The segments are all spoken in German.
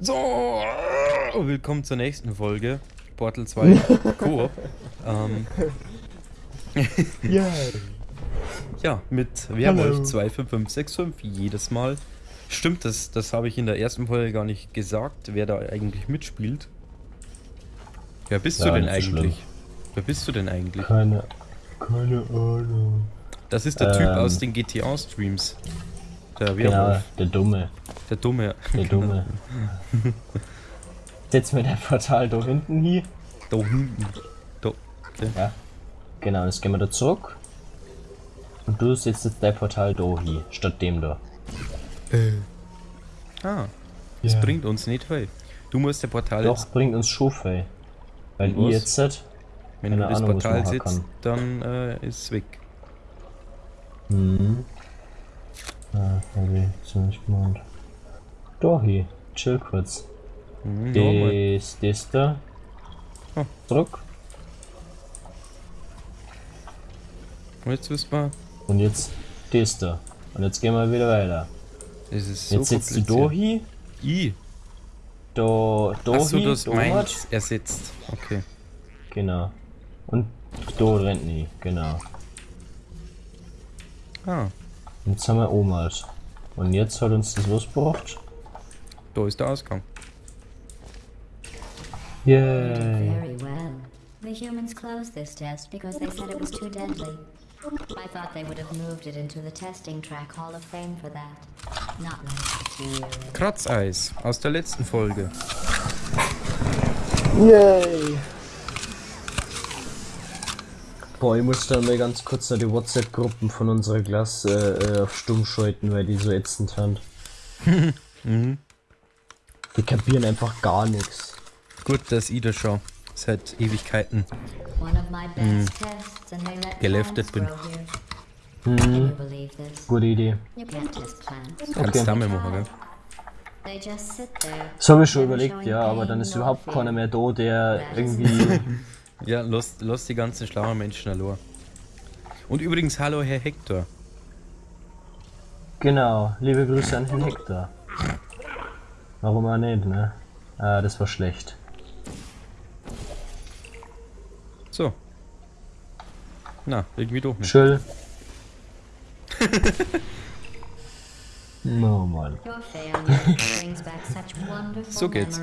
So, willkommen zur nächsten Folge. Portal 2 Coop. ähm, Ja. ja, mit Werwolf 25565 jedes Mal. Stimmt, das, das habe ich in der ersten Folge gar nicht gesagt, wer da eigentlich mitspielt. Wer bist Ja, du denn eigentlich? Wer bist du denn eigentlich? Keine, keine Ahnung. Das ist der Typ Ähm. aus den GTA-Streams. Der Werwolf. der Dumme. Der Dumme. Der Dumme. Setz mir dein Portal da hinten hier. Da hinten. Da. Okay. Ja. Genau, jetzt gehen wir da zurück. Und du setzt jetzt dein Portal da hier, statt dem da. Ah, das Ja. bringt uns nicht viel. Du musst der Portal Doch, jetzt, bringt uns schon viel. Weil was? jetzt, wenn keine du das Ahnung, Portal sitzt, dann äh, ist es weg. hm. Ah, okay, so nicht gemeint. Da hier, chill kurz. Mhm. Das, das da. Zurück. Und jetzt wissen wir, Und jetzt das da. Und jetzt gehen wir wieder weiter. es ist so Jetzt setzt du hin, I. da, da Achso, das hat. ersetzt. Okay. Genau. Und da rennt nie, genau. Ah, Jetzt haben wir Omas. Und jetzt hat uns das was gebracht. Da ist der Ausgang. Yay. Very well. The humans closed this test because they said it was too deadly. I thought they would have moved it into the testing track Hall of Fame for that. Not. Kratzeis aus der letzten Folge. Yay. Boah, ich muss dann mal ganz kurz noch die WhatsApp-Gruppen von unserer Klasse äh, auf stumm schalten, weil die so ätzend sind. Die kapieren einfach gar nichts. Gut, dass ich da schon seit Ewigkeiten. Let Geleftet bin. this? Gute Idee. Kannst Okay. damit machen, gell? They just sit there. Das habe ich schon überlegt, ja, aber dann ist überhaupt keiner mehr da, der irgendwie. Ja, lass, lass die ganzen schlauen Menschen allein. Und übrigens, hallo Herr Hector. genau, liebe Grüße an Herrn Hector. Warum auch nicht, ne? Ah, das war schlecht. So. Na, irgendwie doch nicht. Chill. no, Mann. So geht's.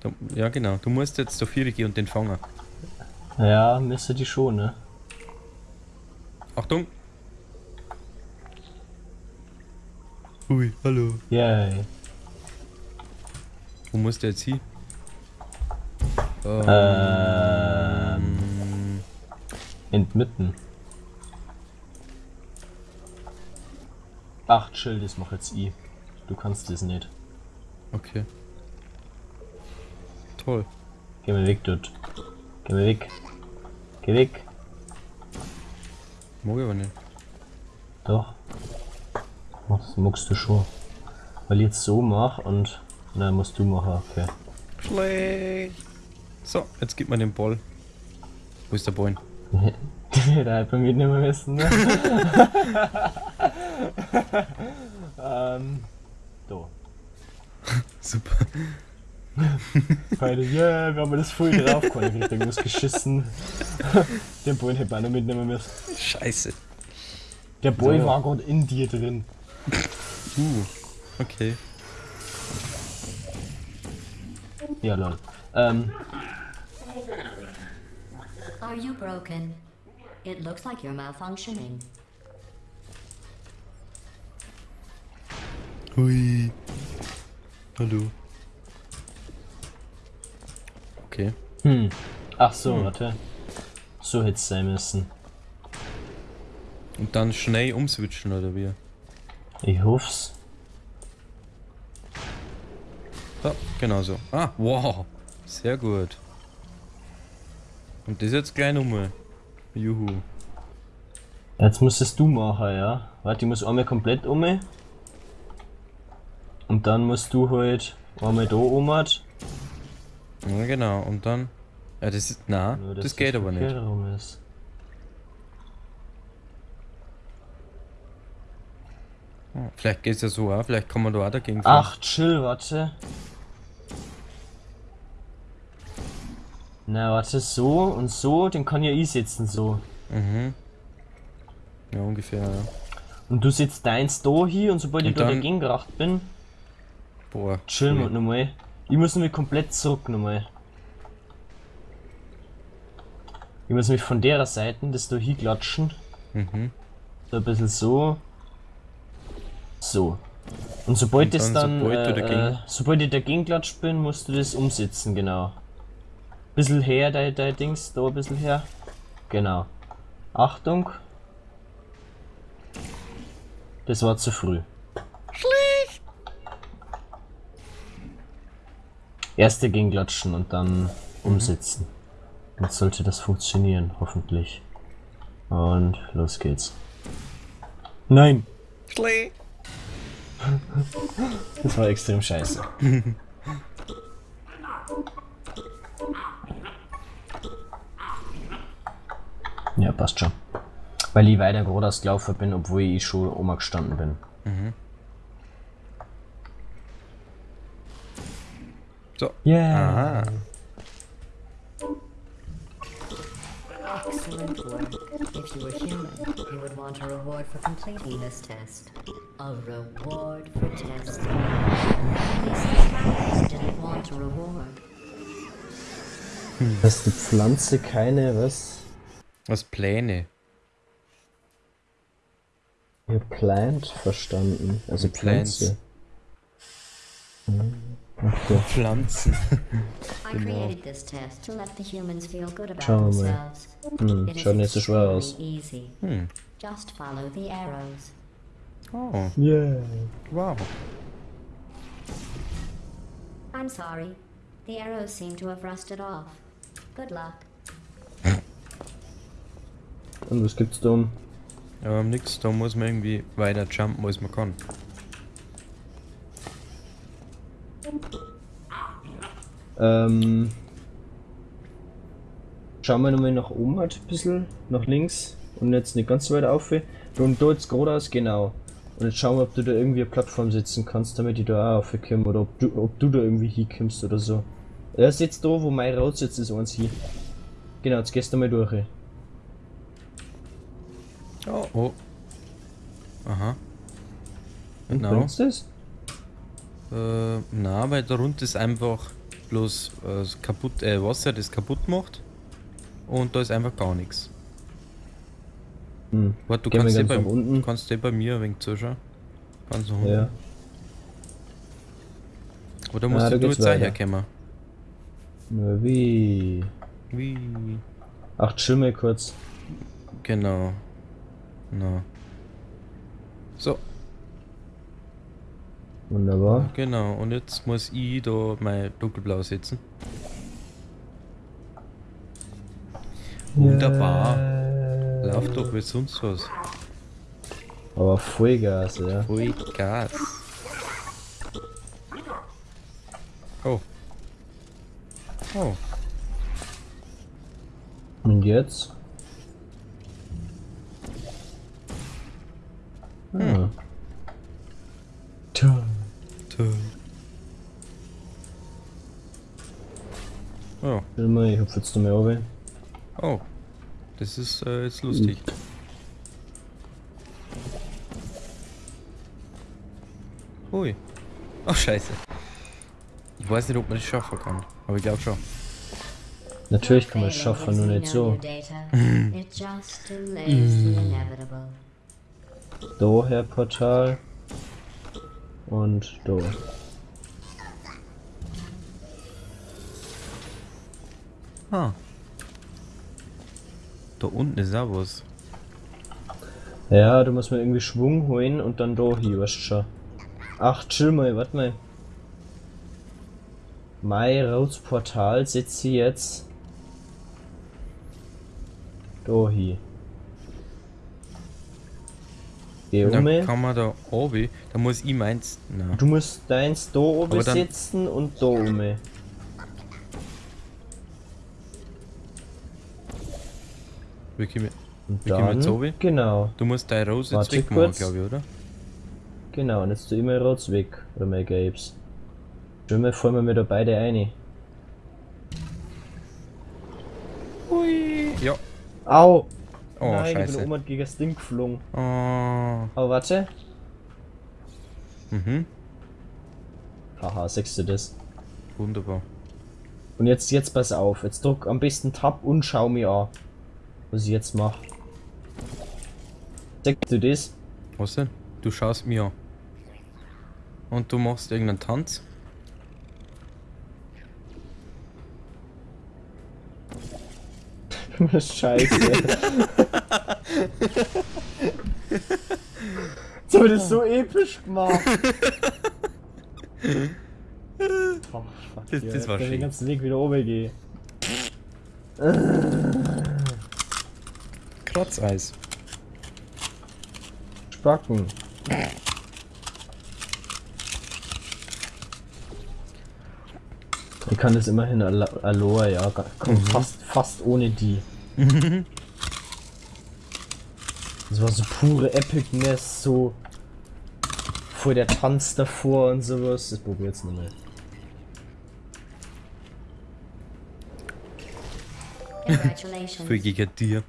Du, ja, genau. Du musst jetzt zur Viere gehen und den fangen. Ja, müsste die schon, ne? Achtung! Ui, hallo. Yay. Wo musst du jetzt hin? Ähm, Ähm. Entmitten. Ach, chill, das mach jetzt ich. Du kannst das nicht. okay. Toll. Geh mal weg dort. Geh mal weg. Geh weg. Mag ich aber nicht. Doch. Das magst du schon. Weil ich jetzt so mach und. Nein, musst du machen, okay. Schlecht. So, jetzt gib mir den Ball. Wo ist der Ball? da hätte man mitnehmen müssen, ne? ähm. Da. Super. Beide, yeah, wir haben das voll drauf, keiner kriegt irgendwas geschissen. Den Bullen hätte man auch noch mitnehmen müssen. Scheiße. Der Boy So. war gerade in dir drin. Uh, okay. Ja, lol. Ähm, Are you broken? It looks like you're malfunctioning. Hui. Hallo. Okay. hm. Ach so, warte. So hätte es sein müssen. Und dann schnell umswitchen, oder wie? Ich hoff's. Ja, genau so. Ah, wow. Sehr gut. Und das jetzt gleich nochmal. Juhu. Jetzt musstest du machen, ja. Warte, ich muss einmal komplett um. Und dann musst du halt einmal da um. Ja, genau. Und dann. Ja, das ist. Na, Nur, das, dass geht aber nicht. ist. Vielleicht geht es ja so auch, vielleicht kann man da auch dagegen fahren. Ach, chill, warte. Na, warte, so und so, den kann ja ich setzen, so. Mhm. Ja, ungefähr, ja. Und du setzt deins da hier und sobald ich Und da dann- dagegen geracht bin, Boah. chillen wir cool. nochmal. Ich muss nämlich komplett zurück nochmal. Ich muss mich von der Seite das da hinklatschen. Mhm. So ein bisschen so. So. Und sobald Und das dann, dann, sobald äh, dagegen- äh, sobald ich dagegen klatscht bin, musst du das umsetzen, genau. Bisschen her, dein, dein Dings, da ein bisschen her. Genau. Achtung. Das war zu früh. Schlecht! Erst dagegen klatschen und dann umsetzen. Jetzt sollte das funktionieren, hoffentlich. Und los geht's. Nein! Schlee. Das war extrem scheiße. passt schon. Weil ich weiter geradeaus gelaufen bin, obwohl ich schon Oma gestanden bin. So. Yeah. Aha. Excellent work. If you were human, you would want a reward for completing this test. A reward for testing. These guys didn't want a reward. Dass die Pflanze keine, was? Was Pläne? Ihr Plant verstanden. Also Plants. Pflanze. Hm, Okay. Pflanzen. I created this test to let the humans feel good about Schauen wir mal. themselves. Hm, schaut nicht so schwer aus. Hm. Oh, Yeah. wow. I'm sorry. The arrows seem to have rusted off. Good luck. Und was gibt's da um? Aber nix, da muss man irgendwie weiter jumpen, als man kann. Ähm. Schauen wir nochmal nach oben halt ein bisschen, nach links und jetzt nicht ganz so weit auf. Und da jetzt geradeaus, genau. Und jetzt schauen wir, ob du da irgendwie eine Plattform setzen kannst, damit ich da auch aufkomme oder ob du, ob du da irgendwie hinkommst oder so. Er ist jetzt da, wo mein Rot jetzt ist, eins hier. Genau, jetzt gehst du mal durch. Oh, oh. Aha. Und Genau. bringt's das? Äh, na, weil darunter ist einfach bloß äh, kaputt, äh, Wasser, das kaputt macht. Und da ist einfach gar nichts. Hm. Warte, du Gehen kannst eh bei, unten. kannst eh bei mir ein wenig zuschauen. Ganz nach unten. Ja. Oder musst Ah, du jetzt auch herkommen? Na wie? Wie? Ach, chill mal kurz. Genau. Na. So, Wunderbar. genau. Und jetzt muss ich da mein dunkelblau setzen. Wunderbar. Yeah. Lauf doch wie sonst was. Aber Vollgas, ja. Ui, Gas. Oh. Oh. Und jetzt? Ah. Tja. Toll. Oh. Ich hupf jetzt nochmal runter. Oh. Das ist äh, jetzt lustig. Ui. Ach, scheiße. Ich weiß nicht, ob man das schaffen kann. Aber ich glaube schon. Natürlich kann man es schaffen, nur nicht so. Daher Portal. Und da. Ah. Da unten ist was. Ja, da muss man irgendwie Schwung holen und dann da hier, weißt du schon. Ach, chill mal, warte mal. Mein rotes Portal setze ich jetzt da hier. Geh um. Dann kann man da oben, da muss ich meins. Na. Du musst deins da oben Aber dann- setzen und da um. Wie komme ich- Und gehen wir jetzt oben? genau, Du musst deine Rose jetzt Warte wegmachen, kurz. glaube ich, oder? genau, und jetzt tu immer rots weg, oder mein Gelbs. Schon mal fallen wir mir da beide ein. Hui. Ja. Au! Oh, Nein, ich bin scheiße. oben gegen das Ding geflogen. Oh. Aber warte. Mhm. Haha, sechst du das? Wunderbar. Und jetzt, jetzt pass auf. Jetzt drück am besten Tab und schau mir an, was ich jetzt mache. Sechst du das? Was denn? Du schaust mir an. Und du machst irgendeinen Tanz? Scheiße. Jetzt das so episch gemacht. Oh, fuck, Das- das war schön. den ganzen Weg wieder oben gehen. Kratzeis. Spacken. Ich kann das immerhin Alo Aloha, ja. Komm, Mhm. fast, fast ohne die. das war so pure Epicness, so vor der Tanz davor und sowas. Das probier jetzt nochmal. Für gegen dir.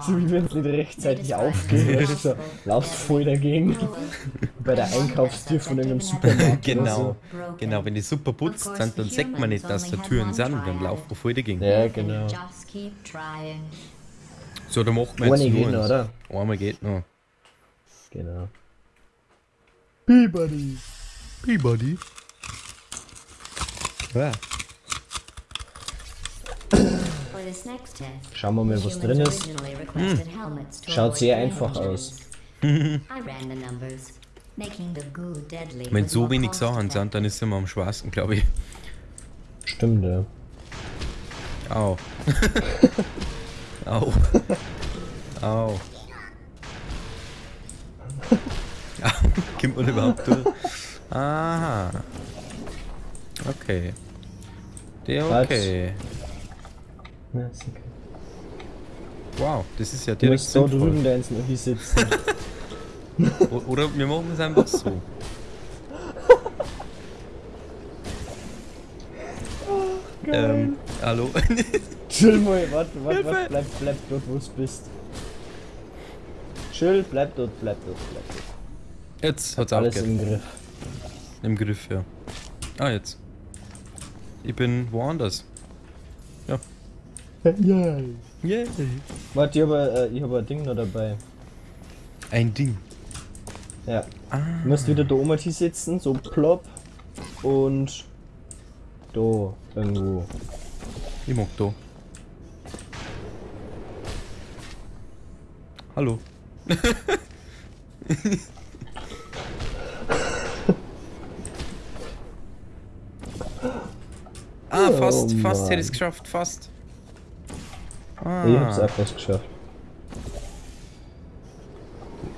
So wie wenn es nicht rechtzeitig aufgeht, so, laufst voll dagegen. Bei der Einkaufstür von irgendeinem Supermarkt. Genau. Oder Genau, wenn die super putzt sind, dann sagt man nicht, dass da Türen sind und dann laufen wir voll dagegen. so. Ja, genau. So, da macht man jetzt Ohne nur geht noch, oder? Einmal geht noch. Genau. Peabody. Peabody. Ja. For this next test, Schauen wir mal, was drin ist. originally requested helmets to Schaut sehr einfach aus. I ran the numbers, making the goo deadly. Wenn so wenig Sachen sind, dann ist immer am schwarzen, glaube ich. Stimmt, ja. Au. Au. Au. Kommt man überhaupt durch? Aha. Okay. Der okay. Ja, ist okay. Wow, das ist ja Du direkt musst so drüben da noch hier sitzen. Oder wir machen es einfach so. ähm, hallo? Chill mal, warte, warte, warte, bleib, bleib dort, wo du bist. Chill, bleib dort, bleib dort, bleib dort. Jetzt hat's Alles im Griff. Im Griff, ja. Ah, jetzt. Ich bin woanders. Ja. Yeah. Warte, ich habe äh, ich hab ein Ding noch dabei. Ein Ding. Ja. Ah. Du musst wieder da oben sitzen, so plopp. Und da irgendwo. Da. Hallo. ah, fast, Oh fast hätte ich es geschafft, fast. Ah, Ich hab's auch fast geschafft.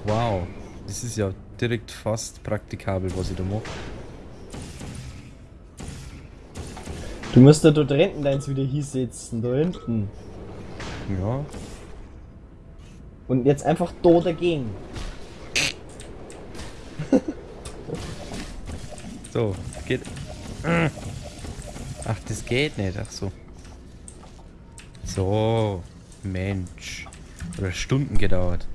wow. Das ist ja direkt fast praktikabel, was ich da mache. Du musst da dort hinten deins wieder hier sitzen, da hinten. Ja. Und jetzt einfach da dagegen. So, geht. Ach, das geht nicht. Ach so. So, Mensch. Oder Stunden gedauert.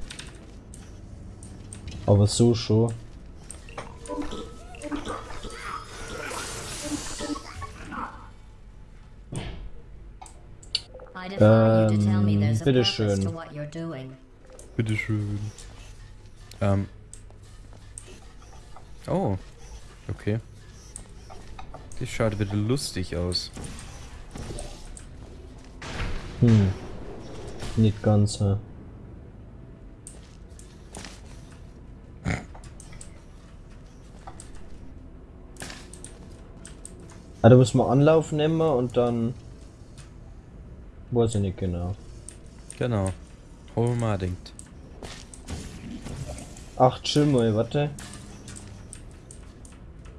Aber so schon. Ähm, bitteschön. to what you're doing. Bitteschön. Ähm. Oh. Okay. Das schaut wieder lustig aus. Hm. Nicht ganz, ja. Ah, da muss man Anlauf nehmen und dann. Weiß ich nicht genau. Genau. Unbedingt. Ach, chill mal, warte.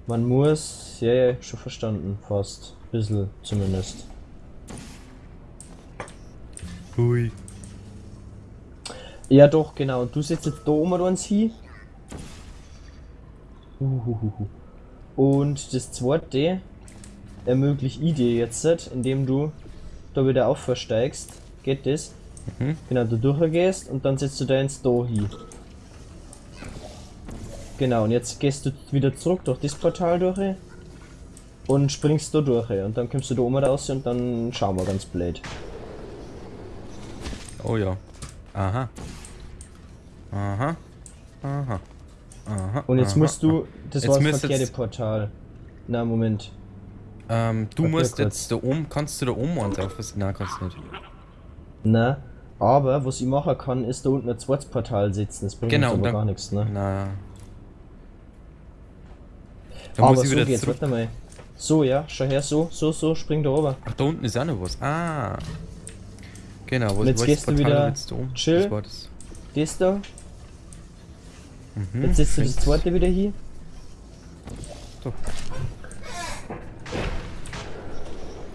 Man muss. Ja, ja, schon verstanden. Fast. Bisschen zumindest. Hui. Ja, doch, genau. Und du sitzt jetzt da oben uns hin. Uhuhuhu. Und das zweite ermögliche ich dir jetzt, indem du da wieder aufversteigst. Geht das? Mhm. Genau, du durchgehst und dann setzt du da ins Do hin. Genau, und jetzt gehst du wieder zurück durch das Portal durch und springst da durch und dann kommst du da oben raus und dann schauen wir ganz blöd. Oh ja. Aha. Aha. Aha. Aha. Und jetzt aha, musst du, das Jetzt war das verkehrte Portal. Na, Moment. Ähm, du Warte musst jetzt da oben, kannst du da oben eins aufpassen? Nein, kannst du nicht. Na, aber was ich machen kann, ist da unten ein zweites Portal setzen. Das bringt Genau, uns aber dann- gar nichts, ne? Na. Da aber muss ich so wieder geht's, zurück. warte mal. So, ja, schau her, so, so, so, spring da oben. Ach, da unten ist auch noch was. Ah. Genau, Und jetzt gehst du Portal wieder jetzt da oben? chill. Das war das. Das da, Mhm, jetzt setzt du das zweite wieder hier. So.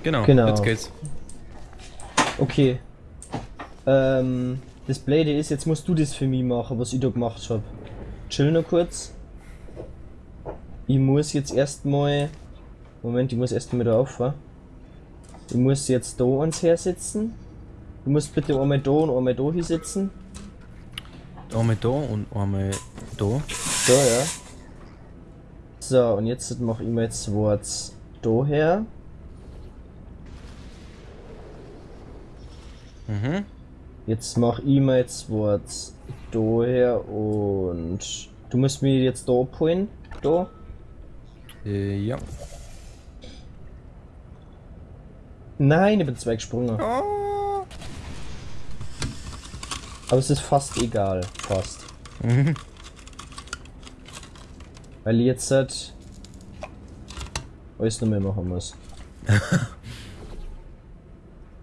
Genau, Genau. jetzt geht's. Okay. Ähm, das Blöde ist, jetzt musst du das für mich machen, was ich da gemacht hab. Chill noch kurz. Ich muss jetzt erstmal. Moment, ich muss erstmal da auffahren. Ich muss jetzt da ans hersetzen. Du musst bitte einmal da und einmal da hinsetzen. Einmal da und einmal da. Da, ja. So, und jetzt mache ich mir jetzt Worts da her. Mhm. Jetzt mach ich mir jetzt Worts da her und du musst mir jetzt da abholen. Da. Äh, ja. Nein, ich bin zwei gesprungen. Oh. Aber es ist fast egal. Fast. Mhm. Weil jetzt halt alles noch mehr machen muss.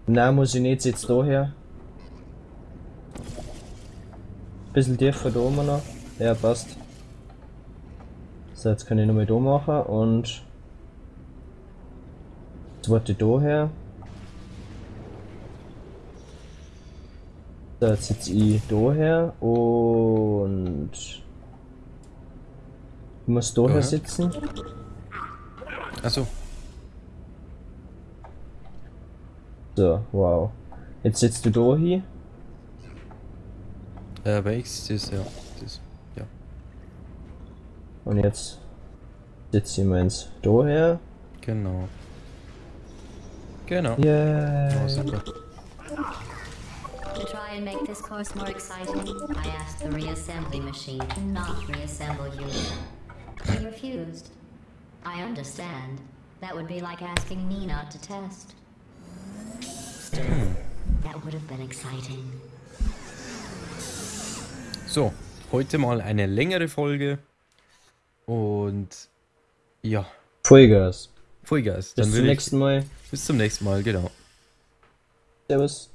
Nein, muss ich nicht jetzt daher. Bisschen tiefer da oben noch. Ja, passt. So, jetzt kann ich nochmal da machen und. Jetzt warte ich da her. So, jetzt sitze ich da her und. Ich muss da her Daher? sitzen. Achso. So, wow. Jetzt sitzt du da hin. Äh, welches ist ja. Das, ja. Und jetzt sitze ich meins da her. Genau. Genau. Yeah. Oh, super. To try and make this course more exciting, I asked the reassembly machine to not reassemble you. He refused. I understand. That would be like asking me not to test. Still, that would have been exciting. So, heute mal eine längere Folge. Und ja, Vollgas. Vollgas. Bis Dann zum will ich, nächsten Mal. bis zum nächsten Mal, genau. Servus.